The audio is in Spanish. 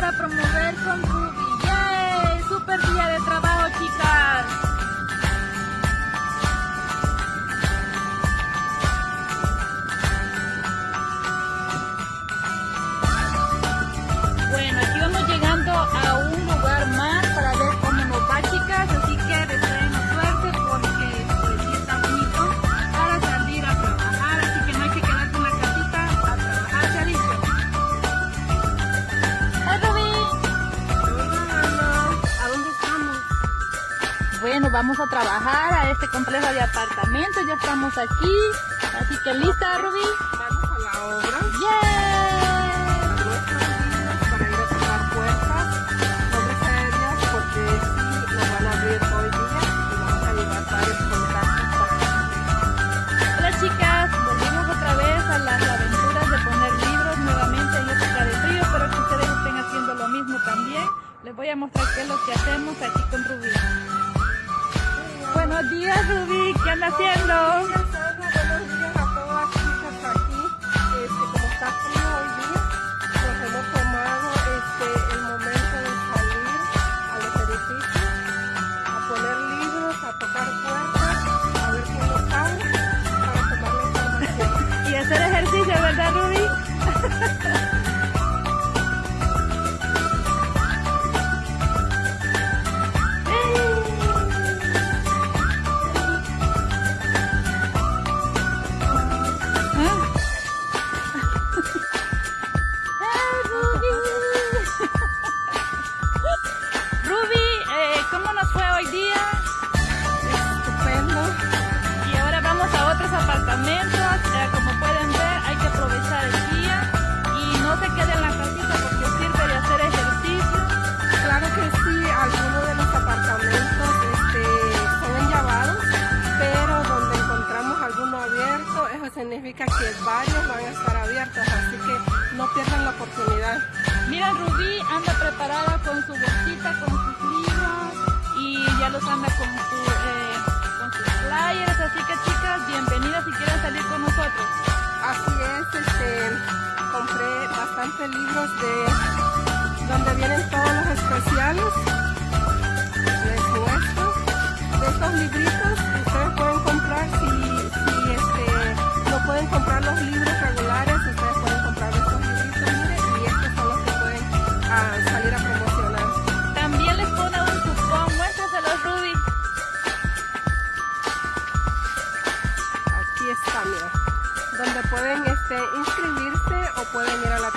ver con Ruby. ¡Yay! ¡Super día de trabajo, chicas! Bueno, aquí vamos llegando a un lugar Bueno, vamos a trabajar a este complejo de apartamentos. Ya estamos aquí. Así que lista, Ruby. Vamos a la obra. ¡Yeah! para ir a tocar puertas. Aéreas porque sí nos van a abrir hoy día y vamos a llevar varios contactos para Hola chicas, volvimos otra vez a las aventuras de poner libros nuevamente en época de frío. Espero que ustedes estén haciendo lo mismo también. Les voy a mostrar qué es lo que hacemos aquí Rubí. Buenos días Rubí, ¿qué anda haciendo? Significa que varios van a estar abiertos, así que no pierdan la oportunidad. Mira, Rubí anda preparada con su bolsita, con sus libros y ya los anda con, su, eh, con sus flyers. Así que chicas, bienvenidas si quieren salir con nosotros. Así es, este, compré bastantes libros de donde vienen todos los especiales donde pueden este, inscribirse o pueden ir a la